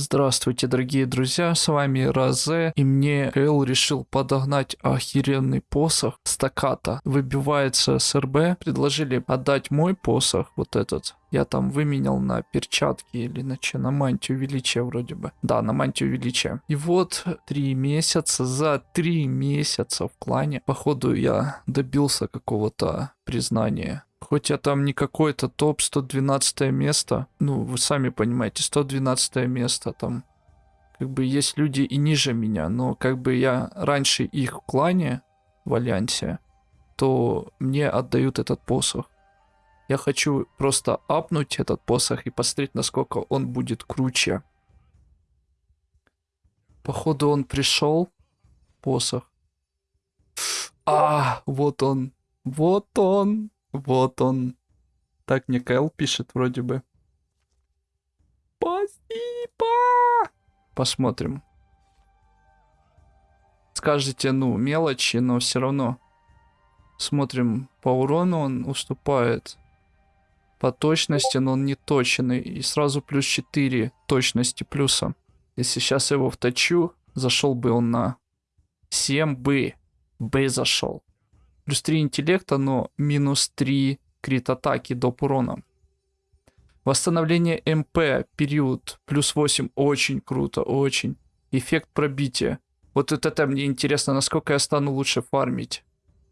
Здравствуйте, дорогие друзья, с вами Розе, и мне Кэл решил подогнать охеренный посох стаката. Выбивается СРБ, предложили отдать мой посох, вот этот. Я там выменял на перчатки или на че, на мантию величия вроде бы. Да, на мантию величия. И вот три месяца, за три месяца в клане, походу я добился какого-то признания Хоть я там не какой-то топ 112 место, ну, вы сами понимаете, 112 место там. Как бы есть люди и ниже меня, но как бы я раньше их в клане, в Альянсе, то мне отдают этот посох. Я хочу просто апнуть этот посох и посмотреть, насколько он будет круче. Походу он пришел, посох. А, вот он, вот он. Вот он. Так мне Кэл пишет вроде бы. Спасибо! Посмотрим. Скажете, ну, мелочи, но все равно. Смотрим, по урону он уступает. По точности, но он не точный. И сразу плюс 4 точности плюса. Если сейчас его вточу, зашел бы он на 7 бы. Б зашел плюс 3 интеллекта, но минус 3 крит атаки до урона. Восстановление МП, период, плюс 8, очень круто, очень. Эффект пробития. Вот это мне интересно, насколько я стану лучше фармить.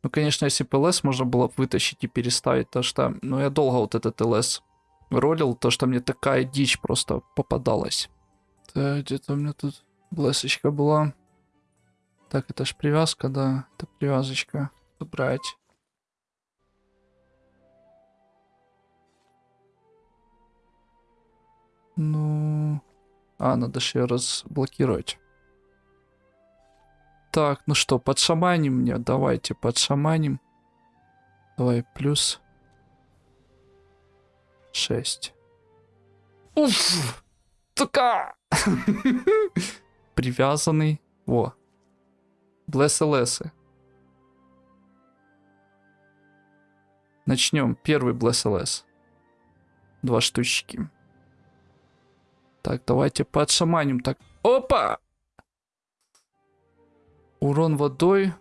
Ну, конечно, если бы ЛС можно было вытащить и переставить, то что, ну, я долго вот этот ЛС ролил, то что мне такая дичь просто попадалась. Так, где-то у меня тут блесочка была. Так, это ж привязка, да, это привязочка брать. Ну... А, надо же ее разблокировать. Так, ну что, подшаманим мне. Давайте подшаманим. Давай, плюс 6. Уф! Така! Привязанный. Во. Блесселесы. Начнем. Первый Bless. Два штучки. Так, давайте подшаманим. Так, опа! Урон водой.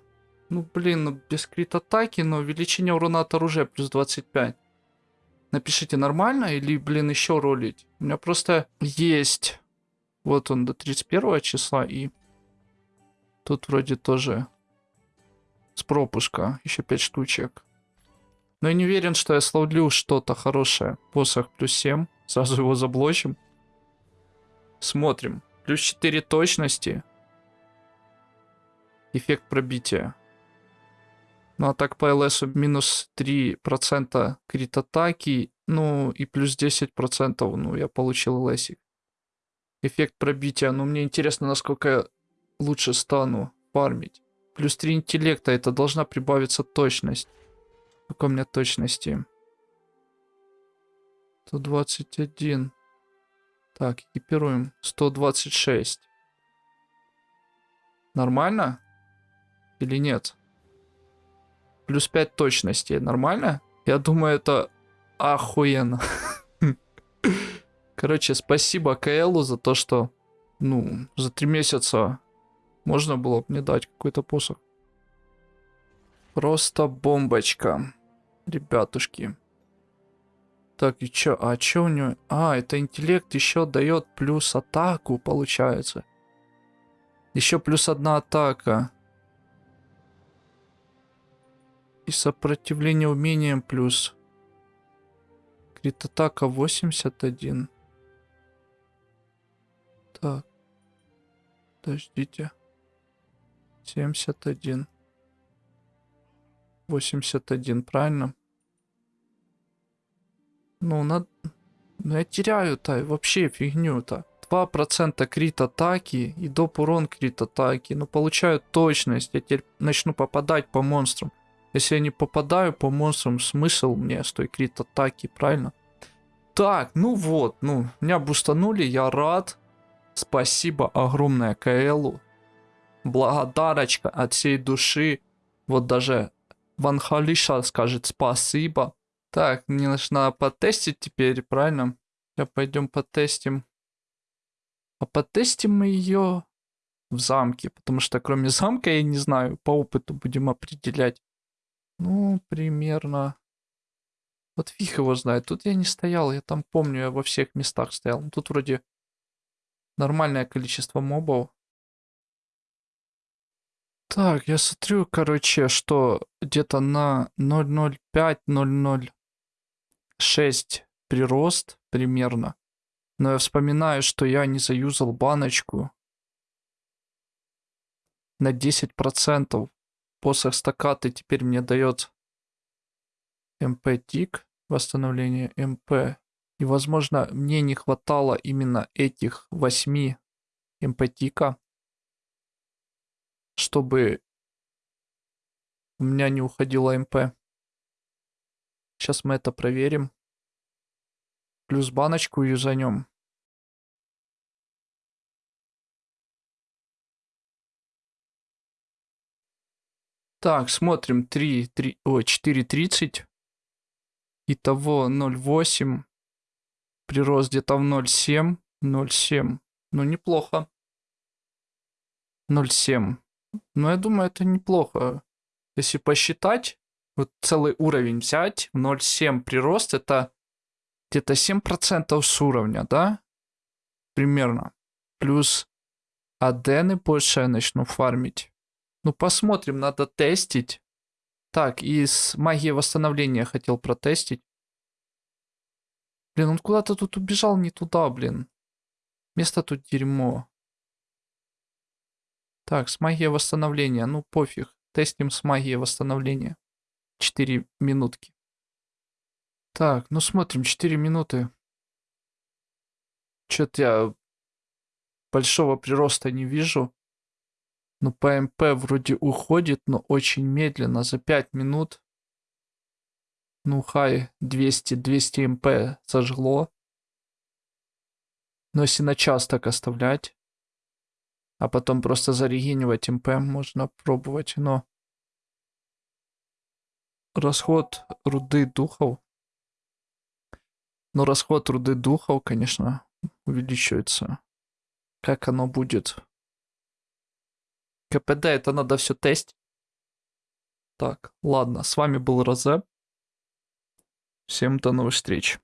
Ну, блин, ну, без крит атаки, но увеличение урона от оружия плюс 25. Напишите, нормально или, блин, еще ролить? У меня просто есть... Вот он до 31 числа и... Тут вроде тоже с пропуска еще 5 штучек. Но я не уверен, что я словлю что-то хорошее. Посох плюс 7. Сразу его заблочим. Смотрим. Плюс 4 точности. Эффект пробития. Ну а так по ЛС минус 3% крит атаки. Ну и плюс 10%. Ну я получил ЛСик. Эффект пробития. Ну мне интересно, насколько я лучше стану фармить. Плюс 3 интеллекта. Это должна прибавиться точность. Сколько у меня точности? 121. Так, экипируем. 126. Нормально? Или нет? Плюс 5 точности. Нормально? Я думаю, это охуенно. Короче, спасибо КЛу за то, что, ну, за три месяца можно было мне дать какой-то посох. Просто бомбочка, ребятушки. Так, и чё? А чё у него? А, это интеллект еще дает плюс атаку, получается. Еще плюс одна атака. И сопротивление умением плюс. Крит атака 81. Так. Подождите. 71. 81, правильно? Ну, надо... Ну, я теряю-то вообще фигню-то. 2% крит атаки и доп урон крит атаки. Ну, получаю точность. Я теперь начну попадать по монстрам. Если я не попадаю по монстрам, смысл мне с той крит атаки, правильно? Так, ну вот, ну, меня бустанули, я рад. Спасибо огромное КЛу. Благодарочка от всей души. Вот даже Ван Халиша скажет спасибо. Так, мне нужно потестить теперь, правильно? Сейчас пойдем потестим. А потестим мы ее в замке, потому что кроме замка я не знаю, по опыту будем определять. Ну, примерно. Вот фиг его знает. Тут я не стоял, я там помню, я во всех местах стоял. Тут вроде нормальное количество мобов. Так, я смотрю, короче, что где-то на 0.05-0.06 прирост примерно. Но я вспоминаю, что я не заюзал баночку на 10%. Посох стакаты теперь мне дает МП тик, восстановление МП. И, возможно, мне не хватало именно этих 8 МП тика, чтобы у меня не уходило МП. Сейчас мы это проверим. Плюс баночку юзанем. Так, смотрим 3, 3, о, 4.30. Итого 0.8. Прирост где-то в 0.7. 0.7. Ну, неплохо. 0.7. Ну, я думаю, это неплохо. Если посчитать, вот целый уровень взять, 0.7 прирост, это где-то 7% с уровня, да? Примерно. Плюс адены больше я начну фармить. Ну, посмотрим, надо тестить. Так, и с магией восстановления хотел протестить. Блин, он куда-то тут убежал не туда, блин. Место тут дерьмо. Так, с магией восстановления. Ну, пофиг. Тестим с магией восстановления. 4 минутки. Так, ну смотрим, 4 минуты. Что-то я большого прироста не вижу. Ну, ПМП вроде уходит, но очень медленно, за 5 минут. Ну, хай, 200, 200 МП сожгло. Но если на час так оставлять, а потом просто зарегенивать МП можно пробовать, но... Расход руды духов. Но расход руды духов, конечно, увеличивается. Как оно будет? КПД, это надо все тестить. Так, ладно, с вами был Розе. Всем до новых встреч.